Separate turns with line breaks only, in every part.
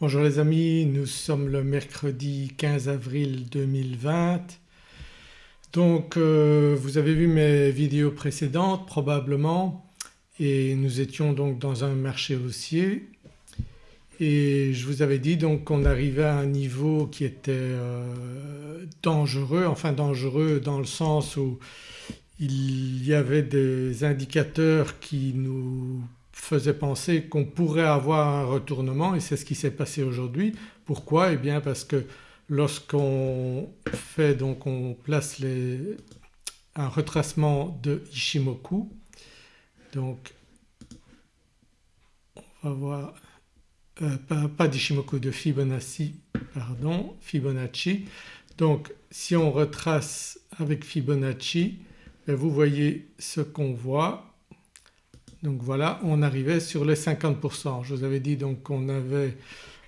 Bonjour les amis, nous sommes le mercredi 15 avril 2020. Donc euh, vous avez vu mes vidéos précédentes probablement et nous étions donc dans un marché haussier et je vous avais dit donc qu'on arrivait à un niveau qui était euh, dangereux, enfin dangereux dans le sens où il y avait des indicateurs qui nous faisaient penser qu'on pourrait avoir un retournement et c'est ce qui s'est passé aujourd'hui. Pourquoi? Eh bien parce que lorsqu'on fait donc on place les, un retracement de Ishimoku donc on va voir euh, pas, pas d'Ishimoku de Fibonacci pardon Fibonacci. Donc si on retrace avec Fibonacci ben, vous voyez ce qu'on voit donc voilà on arrivait sur les 50%. Je vous avais dit donc qu'on avait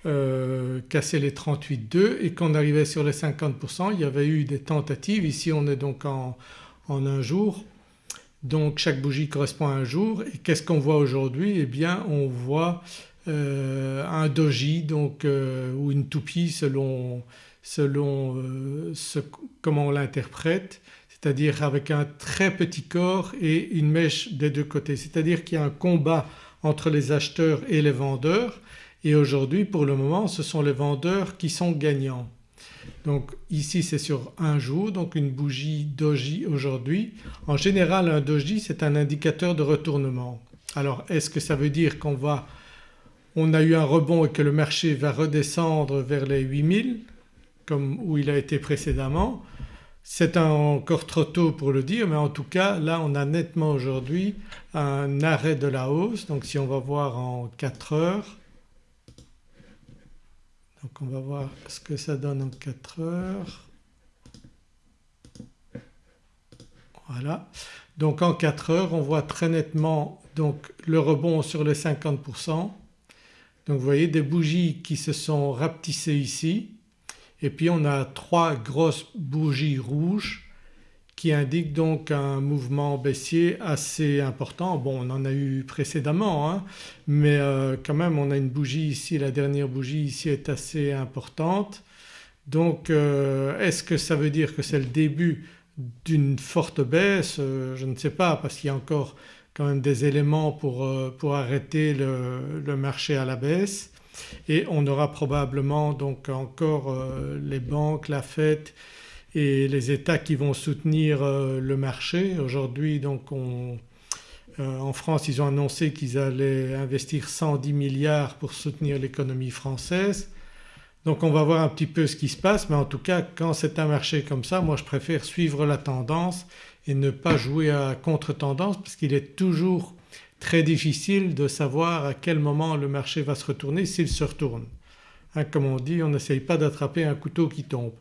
euh, cassé les 38,2 et qu'on arrivait sur les 50%. Il y avait eu des tentatives, ici on est donc en, un jour. Donc chaque bougie correspond à un jour. Et qu'est-ce qu'on voit aujourd'hui? Eh bien on voit euh, un doji donc euh, ou une toupie selon, selon comment on l'interprète c'est-à-dire avec un très petit corps et une mèche des deux côtés. C'est-à-dire qu'il y a un combat entre les acheteurs et les vendeurs et aujourd'hui pour le moment ce sont les vendeurs qui sont gagnants. Donc ici c'est sur un jour donc une bougie doji aujourd'hui. En général un doji c'est un indicateur de retournement. Alors est-ce que ça veut dire qu'on va on a eu un rebond et que le marché va redescendre vers les 8000 comme où il a été précédemment? C'est encore trop tôt pour le dire mais en tout cas là on a nettement aujourd'hui un arrêt de la hausse donc si on va voir en 4 heures donc on va voir ce que ça donne en 4 heures. Voilà donc en 4 heures on voit très nettement donc le rebond sur les 50%. Donc vous voyez des bougies qui se sont rapetissées ici et puis on a trois grosses bougies rouges qui indiquent donc un mouvement baissier assez important. Bon on en a eu précédemment hein, mais euh, quand même on a une bougie ici, la dernière bougie ici est assez importante. Donc euh, est-ce que ça veut dire que c'est le début d'une forte baisse? Euh, Je ne sais pas parce qu'il y a encore quand même des éléments pour, pour arrêter le, le marché à la baisse et on aura probablement donc encore euh, les banques, la Fed et les États qui vont soutenir euh, le marché. Aujourd'hui donc euh, en France ils ont annoncé qu'ils allaient investir 110 milliards pour soutenir l'économie française. Donc on va voir un petit peu ce qui se passe mais en tout cas quand c'est un marché comme ça moi je préfère suivre la tendance et ne pas jouer à contre-tendance parce qu'il est toujours très difficile de savoir à quel moment le marché va se retourner s'il se retourne. Hein, comme on dit on n'essaye pas d'attraper un couteau qui tombe.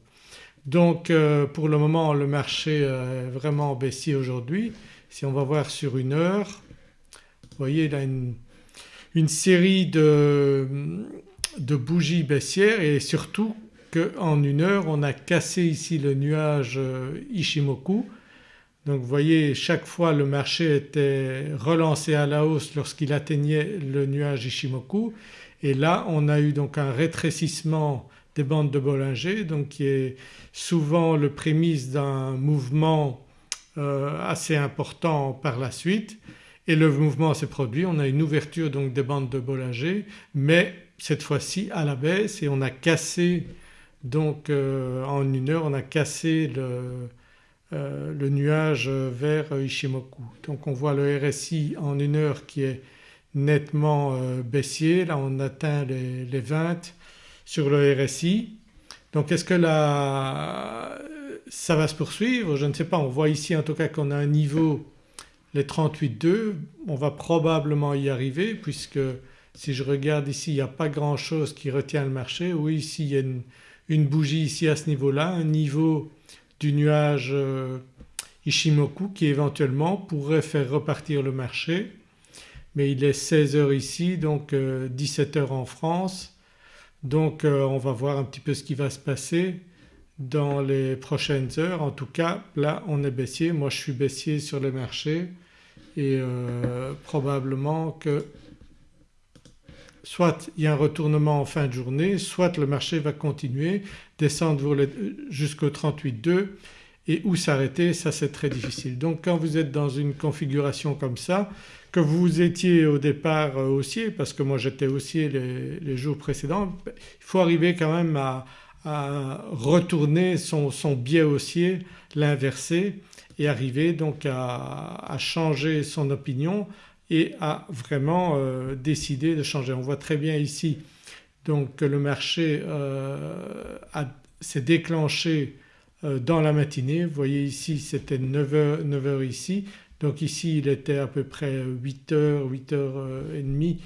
Donc euh, pour le moment le marché est vraiment baissier aujourd'hui. Si on va voir sur une heure, vous voyez il a une, une série de, de, bougies baissières et surtout qu'en une heure on a cassé ici le nuage euh, Ishimoku donc vous voyez chaque fois le marché était relancé à la hausse lorsqu'il atteignait le nuage Ishimoku. Et là on a eu donc un rétrécissement des bandes de Bollinger donc qui est souvent le prémisse d'un mouvement euh, assez important par la suite. Et le mouvement s'est produit, on a une ouverture donc des bandes de Bollinger mais cette fois-ci à la baisse. Et on a cassé donc euh, en une heure on a cassé le, euh, le nuage vers Ishimoku. Donc on voit le RSI en une heure qui est nettement euh, baissier, là on atteint les, 20 sur le RSI. Donc est-ce que là ça va se poursuivre? Je ne sais pas, on voit ici en tout cas qu'on a un niveau les 38,2, on va probablement y arriver puisque si je regarde ici il n'y a pas grand chose qui retient le marché. Oui ici il y a une bougie ici à ce niveau-là, un niveau du nuage euh, Ishimoku qui éventuellement pourrait faire repartir le marché. Mais il est 16h ici donc 17h euh, en France. Donc euh, on va voir un petit peu ce qui va se passer dans les prochaines heures. En tout cas là on est baissier, moi je suis baissier sur le marché et probablement que soit il y a un retournement en fin de journée soit le marché va continuer, descendre jusqu'au 38,2 et où s'arrêter ça c'est très difficile. Donc quand vous êtes dans une configuration comme ça que vous étiez au départ euh, haussier parce que moi j'étais haussier les, jours précédents, il faut arriver quand même à, retourner son, biais haussier, l'inverser et arriver donc à, changer son opinion et à vraiment euh, décider de changer. On voit très bien ici donc que le marché euh, s'est déclenché dans la matinée. Vous voyez ici c'était 9h, 9h ici donc ici il était à peu près 8h, 8h30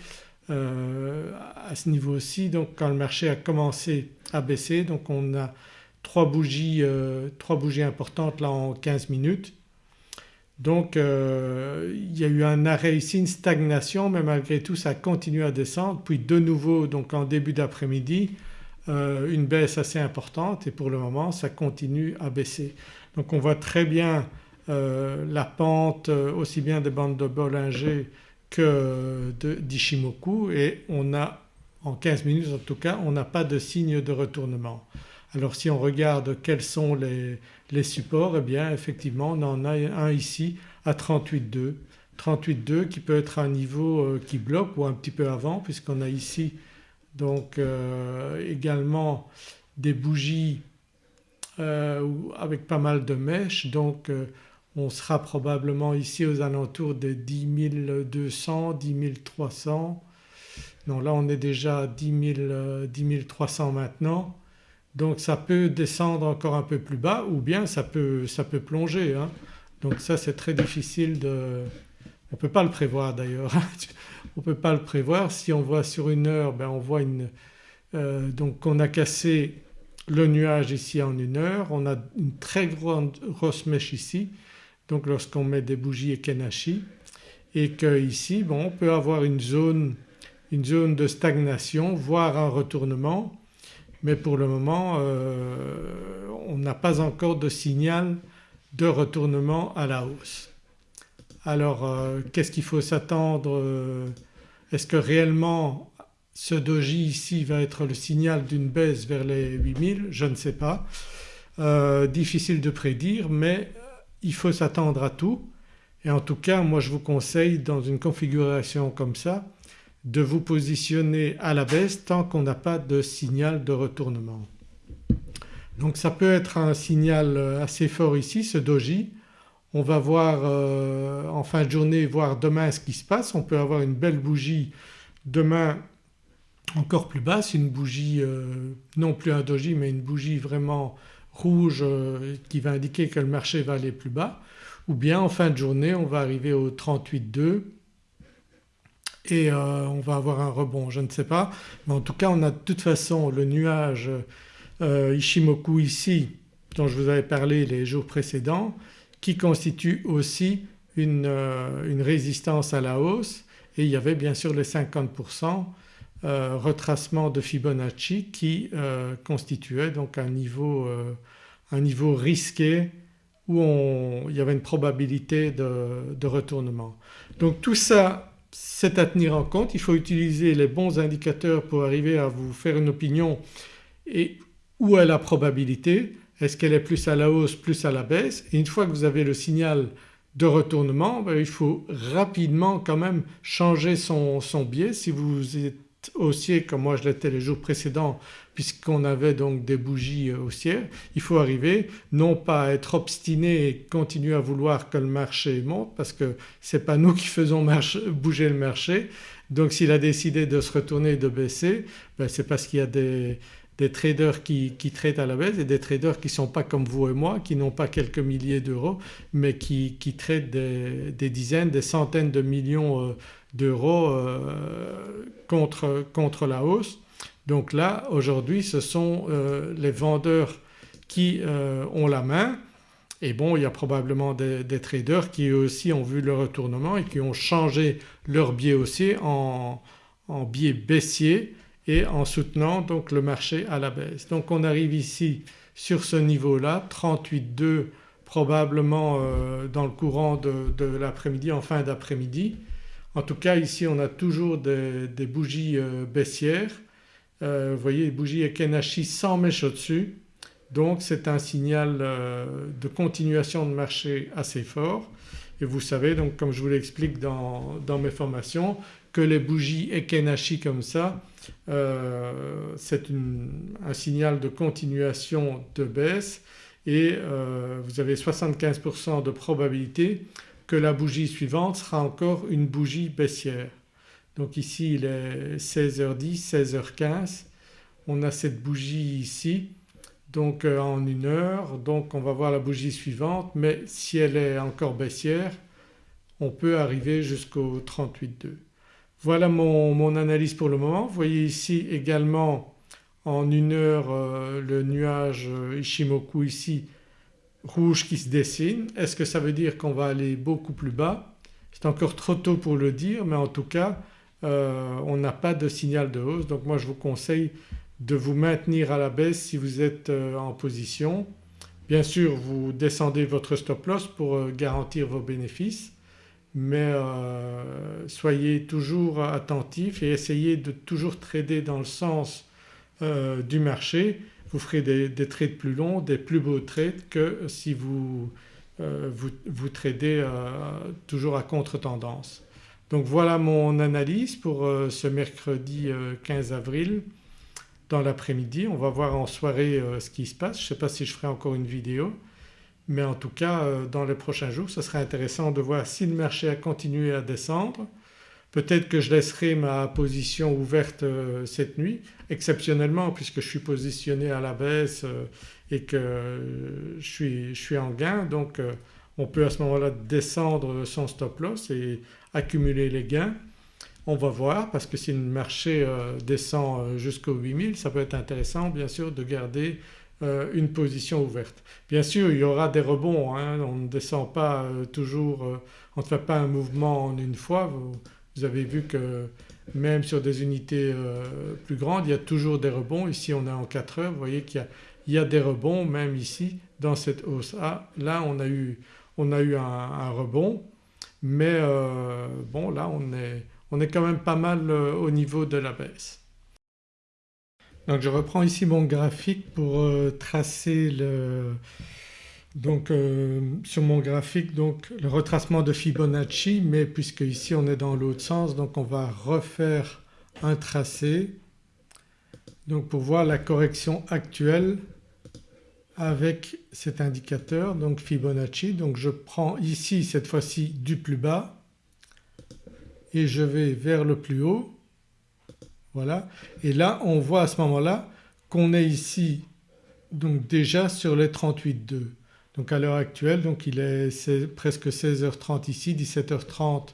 euh, à ce niveau-ci donc quand le marché a commencé à baisser donc on a trois bougies, euh, trois bougies importantes là en 15 minutes. Donc euh, il y a eu un arrêt ici, une stagnation mais malgré tout ça a continué à descendre puis de nouveau donc en début d'après-midi une baisse assez importante et pour le moment ça continue à baisser. Donc on voit très bien euh, la pente euh, aussi bien des bandes de Bollinger que d'Ishimoku et on a en 15 minutes en tout cas on n'a pas de signe de retournement. Alors si on regarde quels sont les, supports eh bien effectivement on en a un ici à 38,2. 38,2 qui peut être un niveau euh, qui bloque ou un petit peu avant puisqu'on a ici donc également des bougies avec pas mal de mèches donc on sera probablement ici aux alentours des 10 200, 10 300. Non là on est déjà à 10, 300 maintenant donc ça peut descendre encore un peu plus bas ou bien ça peut, ça peut plonger. Hein. Donc ça c'est très difficile de... On ne peut pas le prévoir d'ailleurs, on ne peut pas le prévoir. Si on voit sur une heure ben on voit une... Euh, donc on a cassé le nuage ici en une heure, on a une très grosse mèche ici donc lorsqu'on met des bougies Ekenashi et qu'ici bon, on peut avoir une zone, une zone de stagnation voire un retournement mais pour le moment euh, on n'a pas encore de signal de retournement à la hausse. Alors euh, qu'est-ce qu'il faut s'attendre euh, Est-ce que réellement ce doji ici va être le signal d'une baisse vers les 8000 Je ne sais pas. difficile de prédire mais il faut s'attendre à tout et en tout cas moi je vous conseille dans une configuration comme ça de vous positionner à la baisse tant qu'on n'a pas de signal de retournement. Donc ça peut être un signal assez fort ici ce doji. On va voir euh, en fin de journée voir demain ce qui se passe. On peut avoir une belle bougie demain encore plus basse, une bougie euh, non plus un doji mais une bougie vraiment rouge euh, qui va indiquer que le marché va aller plus bas ou bien en fin de journée on va arriver au 38,2 et euh, on va avoir un rebond je ne sais pas mais en tout cas on a de toute façon le nuage euh, Ishimoku ici dont je vous avais parlé les jours précédents qui constitue aussi une, une résistance à la hausse et il y avait bien sûr les 50% euh, retracement de Fibonacci qui euh, constituait donc un niveau, euh, un niveau risqué où il y avait une probabilité de, retournement. Donc tout ça c'est à tenir en compte, il faut utiliser les bons indicateurs pour arriver à vous faire une opinion et où est la probabilité, est-ce qu'elle est plus à la hausse, plus à la baisse? Et une fois que vous avez le signal de retournement ben, il faut rapidement quand même changer son, son biais. Si vous êtes haussier comme moi je l'étais les jours précédents puisqu'on avait donc des bougies euh, haussières, il faut arriver non pas à être obstiné et continuer à vouloir que le marché monte parce que ce n'est pas nous qui faisons bouger le marché donc s'il a décidé de se retourner et de baisser ben c'est parce qu'il y a des, traders qui, traitent à la baisse et des traders qui ne sont pas comme vous et moi, qui n'ont pas quelques milliers d'euros mais qui, qui traitent des, dizaines, des centaines de millions euh, d'euros euh, contre, contre la hausse. Donc là aujourd'hui ce sont euh, les vendeurs qui euh, ont la main et bon il y a probablement des, traders qui eux aussi ont vu le retournement et qui ont changé leur biais haussier en, biais baissier et en soutenant donc le marché à la baisse. Donc on arrive ici sur ce niveau-là 38,2 probablement dans le courant de l'après-midi en fin d'après-midi En tout cas ici on a toujours des, bougies baissières. Vous voyez bougies Ekenashi sans mèche au-dessus. Donc c'est un signal de continuation de marché assez fort. Et vous savez donc comme je vous l'explique dans, mes formations que les bougies Ekenashi comme ça euh, c'est un signal de continuation de baisse. Et euh, vous avez 75% de probabilité que la bougie suivante sera encore une bougie baissière. Donc ici il est 16h10, 16h15, on a cette bougie ici donc euh, en une heure donc on va voir la bougie suivante mais si elle est encore baissière on peut arriver jusqu'au 38,2. Voilà mon, analyse pour le moment. Vous voyez ici également en une heure euh, le nuage euh, Ishimoku ici rouge qui se dessine. Est-ce que ça veut dire qu'on va aller beaucoup plus bas? C'est encore trop tôt pour le dire mais en tout cas on n'a pas de signal de hausse donc moi je vous conseille de vous maintenir à la baisse si vous êtes euh, en position. Bien sûr vous descendez votre stop loss pour euh, garantir vos bénéfices mais euh, soyez toujours attentif et essayez de toujours trader dans le sens du marché. Vous ferez des, trades plus longs, des plus beaux trades que si vous, vous, vous, tradez toujours à contre-tendance. Donc voilà mon analyse pour ce mercredi 15 avril dans l'après-midi. On va voir en soirée euh, ce qui se passe. Je ne sais pas si je ferai encore une vidéo mais en tout cas euh, dans les prochains jours ce serait intéressant de voir si le marché a continué à descendre. Peut-être que je laisserai ma position ouverte euh, cette nuit exceptionnellement puisque je suis positionné à la baisse et que je suis, je suis en gain donc on peut à ce moment-là descendre son stop loss et accumuler les gains. On va voir parce que si le marché euh, descend euh, jusqu'au 8000 ça peut être intéressant bien sûr de garder euh, une position ouverte. Bien sûr il y aura des rebonds, hein, on ne descend pas toujours, on ne fait pas un mouvement en une fois. Vous, avez vu que même sur des unités plus grandes il y a toujours des rebonds. Ici on est en 4 heures, vous voyez qu'il y, a des rebonds même ici dans cette hausse. Là on a eu, on a eu un rebond. Mais bon là on est on est quand même pas mal euh, au niveau de la baisse. Donc je reprends ici mon graphique pour euh, tracer le, donc euh, sur mon graphique donc le retracement de Fibonacci. Mais puisque ici on est dans l'autre sens donc on va refaire un tracé donc pour voir la correction actuelle avec cet indicateur donc Fibonacci. Donc je prends ici cette fois-ci du plus bas et je vais vers le plus haut. Voilà. Et là on voit à ce moment-là qu'on est ici donc déjà sur les 38,2 donc à l'heure actuelle donc il est, presque 16h30 ici 17h30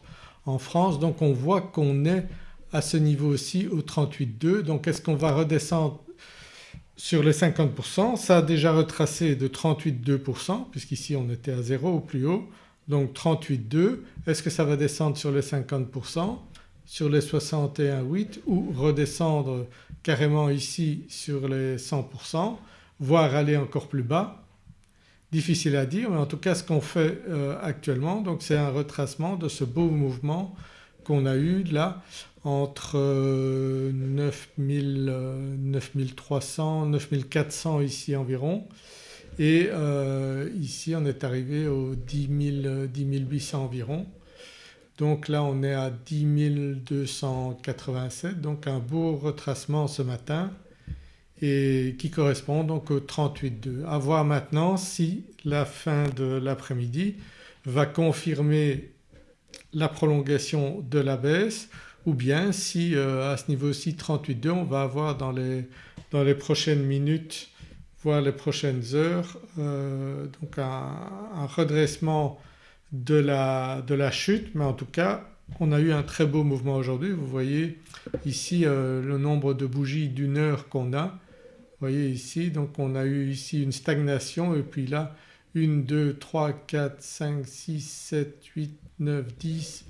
en France. Donc on voit qu'on est à ce niveau aussi au 38,2 donc est-ce qu'on va redescendre sur les 50% ça a déjà retracé de 38,2% puisqu'ici on était à 0 au plus haut. Donc 38,2 est-ce que ça va descendre sur les 50%, sur les 61,8 ou redescendre carrément ici sur les 100% voire aller encore plus bas? Difficile à dire mais en tout cas ce qu'on fait euh, actuellement c'est un retracement de ce beau mouvement qu'on a eu là entre 9000, 9300, 9400 ici environ et euh, ici on est arrivé aux 10, 800 environ. Donc là on est à 10 287 donc un beau retracement ce matin et qui correspond donc au 38,2. À voir maintenant si la fin de l'après-midi va confirmer la prolongation de la baisse ou bien si euh, à ce niveau-ci 38,2 on va avoir dans les, dans les prochaines minutes voire les prochaines heures euh, donc un, redressement de la, de la, chute mais en tout cas on a eu un très beau mouvement aujourd'hui. Vous voyez ici euh, le nombre de bougies d'une heure qu'on a. Vous voyez ici donc on a eu ici une stagnation et puis là 1, 2, 3, 4, 5, 6, 7, 8, 9, 10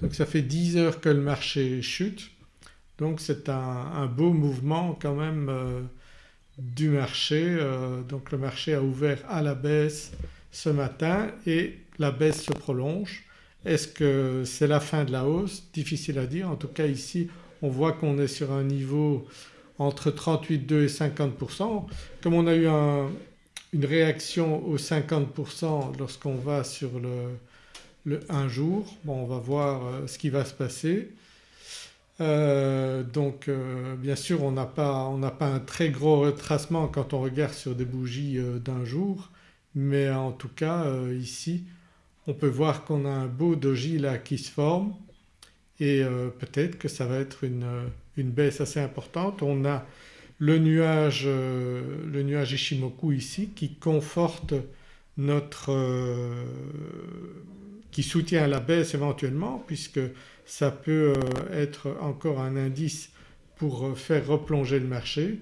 donc ça fait 10 heures que le marché chute donc c'est un, beau mouvement quand même euh, du marché. Euh, donc le marché a ouvert à la baisse ce matin et la baisse se prolonge Est-ce que c'est la fin de la hausse? Difficile à dire. En tout cas ici on voit qu'on est sur un niveau entre 38,2 et 50%. Comme on a eu une réaction aux 50% lorsqu'on va sur le, 1 jour, bon on va voir euh, ce qui va se passer. Euh, donc euh, bien sûr on n'a pas, pas, un très gros retracement quand on regarde sur des bougies d'un jour mais en tout cas ici on peut voir qu'on a un beau doji là qui se forme et peut-être que ça va être une, une, baisse assez importante. On a le nuage, euh, le nuage Ishimoku ici qui conforte notre… Euh, qui soutient la baisse éventuellement puisque ça peut être encore un indice pour faire replonger le marché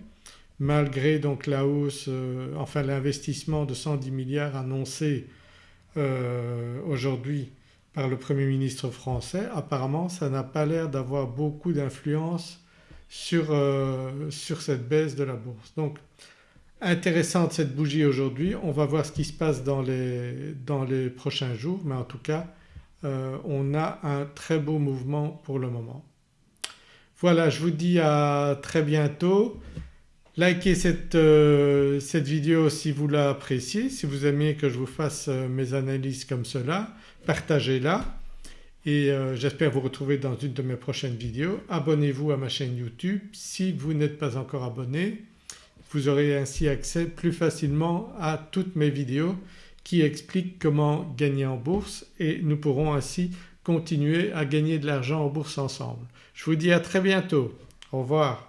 malgré donc la hausse, enfin l'investissement de 110 milliards annoncé aujourd'hui par le Premier ministre français, apparemment ça n'a pas l'air d'avoir beaucoup d'influence sur, euh, sur, cette baisse de la bourse. Donc intéressante cette bougie aujourd'hui, on va voir ce qui se passe dans les, dans les prochains jours mais en tout cas euh, on a un très beau mouvement pour le moment. Voilà je vous dis à très bientôt. Likez cette, euh, cette vidéo si vous l'appréciez, si vous aimez que je vous fasse mes analyses comme cela partagez-la et euh, j'espère vous retrouver dans une de mes prochaines vidéos. Abonnez-vous à ma chaîne YouTube si vous n'êtes pas encore abonné. Vous aurez ainsi accès plus facilement à toutes mes vidéos qui expliquent comment gagner en bourse et nous pourrons ainsi continuer à gagner de l'argent en bourse ensemble. Je vous dis à très bientôt. Au revoir.